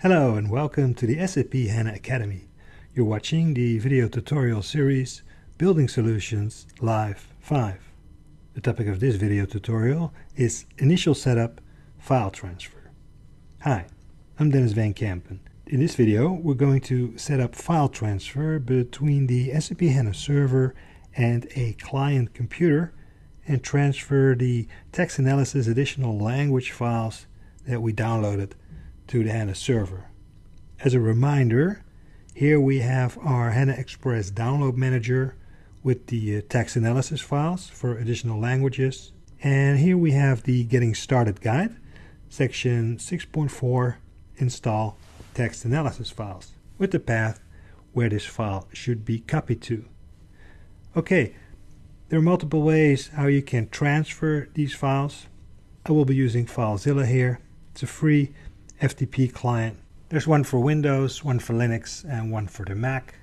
Hello and welcome to the SAP HANA Academy. You're watching the video tutorial series Building Solutions Live 5. The topic of this video tutorial is Initial Setup File Transfer. Hi, I'm Denys Van Kempen. In this video we're going to set up file transfer between the SAP HANA server and a client computer and transfer the text analysis additional language files that we downloaded to the HANA server. As a reminder, here we have our HANA Express download manager with the uh, text analysis files for additional languages. And here we have the getting started guide, section 6.4 install text analysis files with the path where this file should be copied to. Okay, there are multiple ways how you can transfer these files. I will be using FileZilla here. It's a free FTP client. There's one for Windows, one for Linux, and one for the Mac.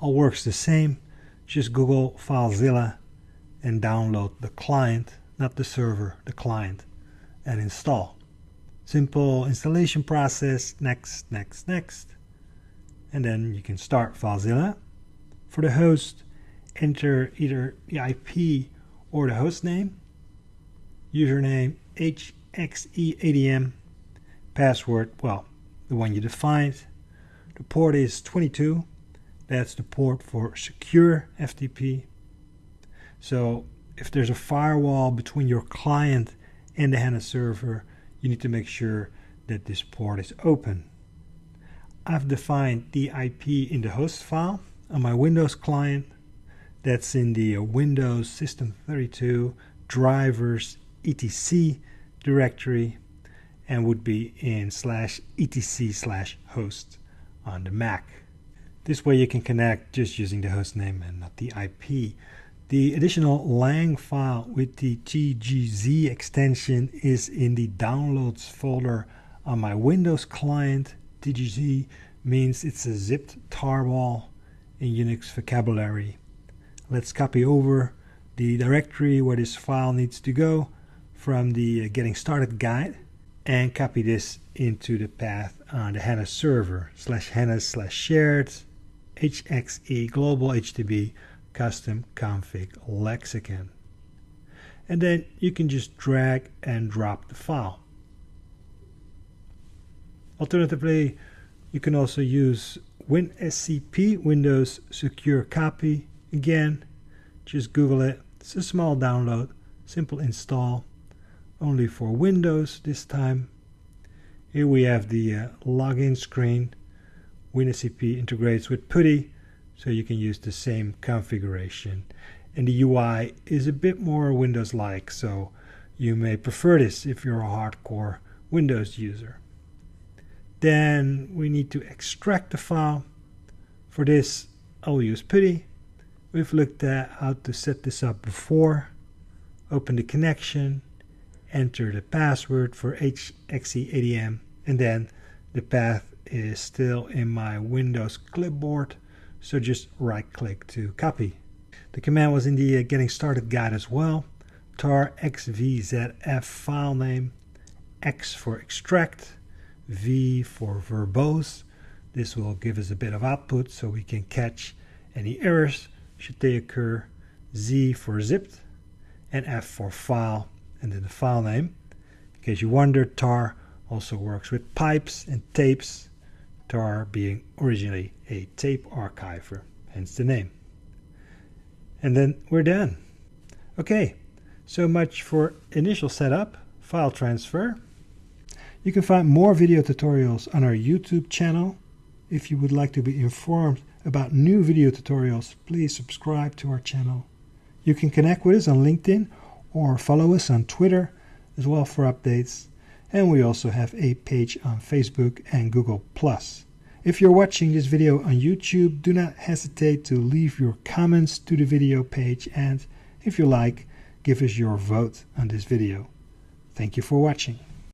All works the same. Just Google FileZilla and download the client, not the server, the client, and install. Simple installation process, next, next, next. And then you can start FileZilla. For the host, enter either the IP or the host name, username hxeadm Password, well, the one you defined. The port is 22. That's the port for secure FTP. So if there's a firewall between your client and the HANA server, you need to make sure that this port is open. I've defined the IP in the host file on my Windows client. That's in the Windows System 32 drivers etc directory and would be in slash etc slash host on the Mac. This way you can connect just using the host name and not the IP. The additional lang file with the TGZ extension is in the downloads folder on my Windows client. TGZ means it's a zipped tarball in Unix vocabulary. Let's copy over the directory where this file needs to go from the uh, getting started guide and copy this into the path on the HANA server slash HANA slash shared HXE global hdb custom config lexicon. And then you can just drag and drop the file. Alternatively, you can also use WinSCP, Windows Secure Copy. Again, just Google it. It's a small download, simple install only for Windows this time. Here we have the uh, login screen. WinSCP integrates with PuTTY, so you can use the same configuration. And the UI is a bit more Windows-like, so you may prefer this if you're a hardcore Windows user. Then we need to extract the file. For this, I'll use PuTTY. We've looked at how to set this up before. Open the connection, enter the password for hxeadm and then the path is still in my Windows clipboard. So just right click to copy. The command was in the getting started guide as well. Tar xvzf file name x for extract v for verbose. This will give us a bit of output so we can catch any errors should they occur. Z for zipped and f for file and then the file name. In case you wonder, tar also works with pipes and tapes, tar being originally a tape archiver, hence the name. And then we're done. Okay, so much for initial setup, file transfer. You can find more video tutorials on our YouTube channel. If you would like to be informed about new video tutorials, please subscribe to our channel. You can connect with us on LinkedIn or follow us on Twitter as well for updates. And we also have a page on Facebook and Google+. If you're watching this video on YouTube, do not hesitate to leave your comments to the video page and if you like, give us your vote on this video. Thank you for watching.